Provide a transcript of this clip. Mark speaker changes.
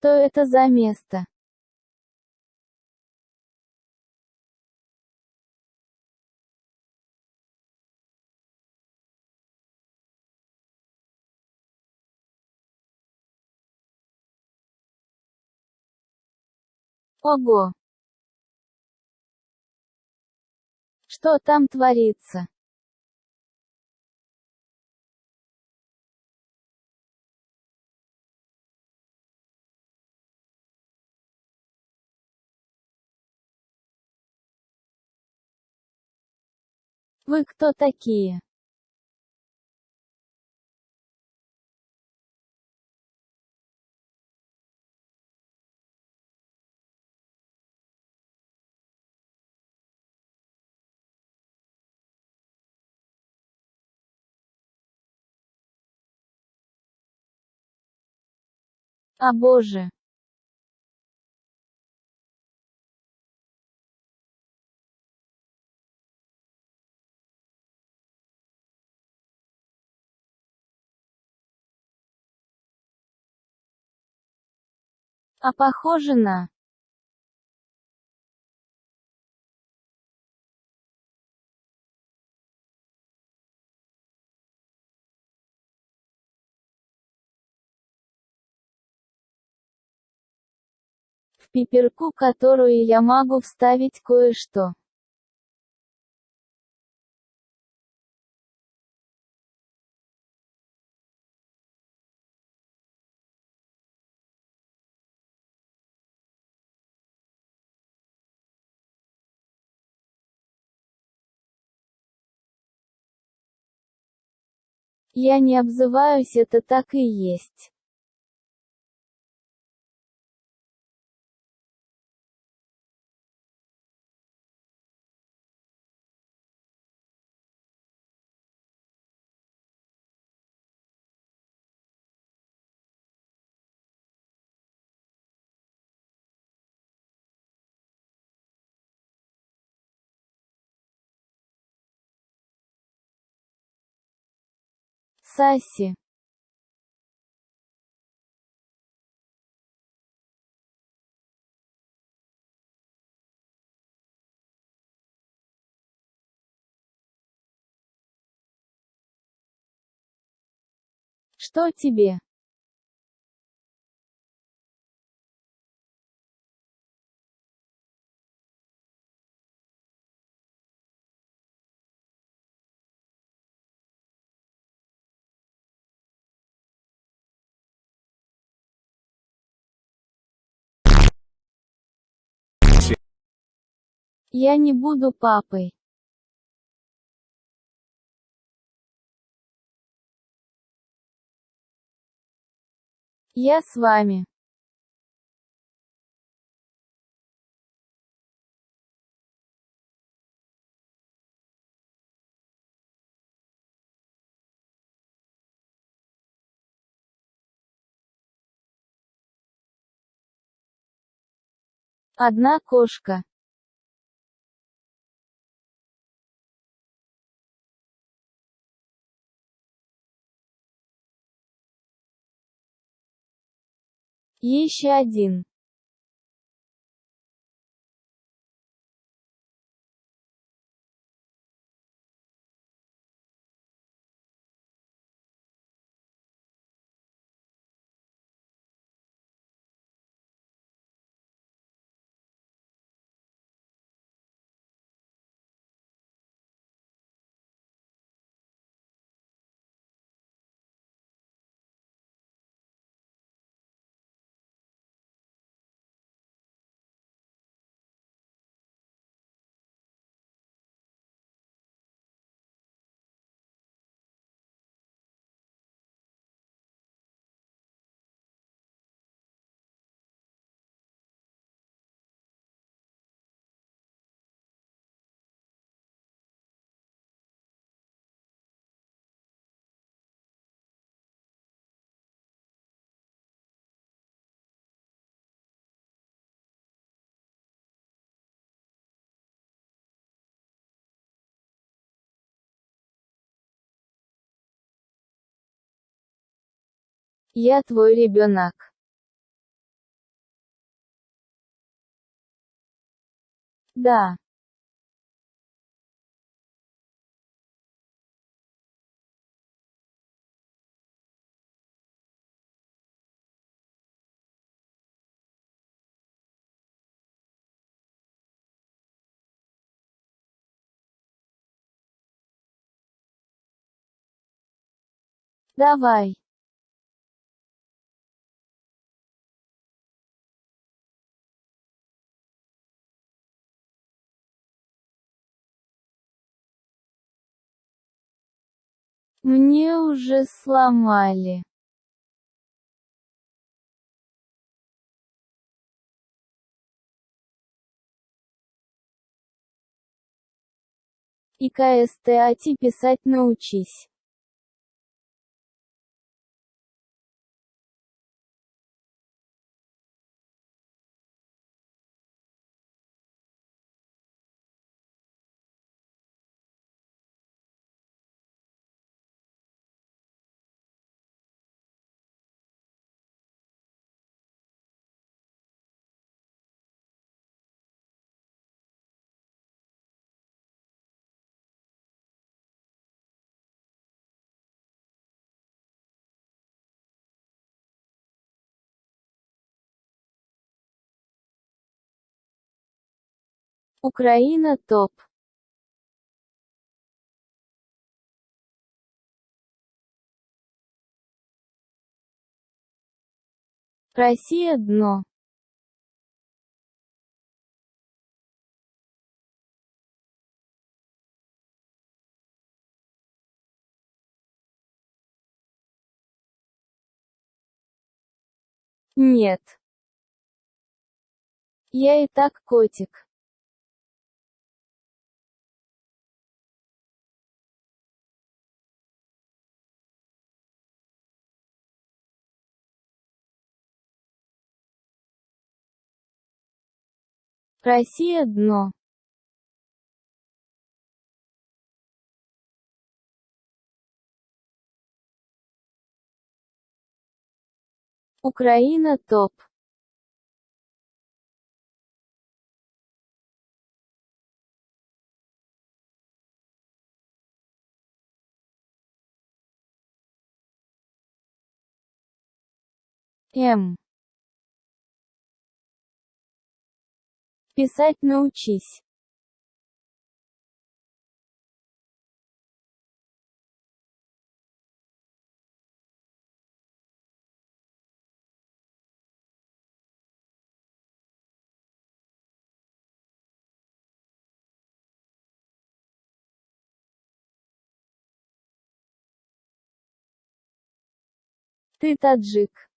Speaker 1: Что это за место? Ого! Что там творится? Вы кто такие? О боже! А похоже на... В пиперку, которую я могу вставить кое-что. Я не обзываюсь это так и есть. Саси. Что тебе? Я не буду папой. Я с вами. Одна кошка. Еще один. Я твой ребенок. Да. Давай. Мне уже сломали. И КСТАТ писать научись. Украина топ. Россия дно. Нет. Я и так котик. Россия дно. Украина топ. М. Писать научись. Ты таджик.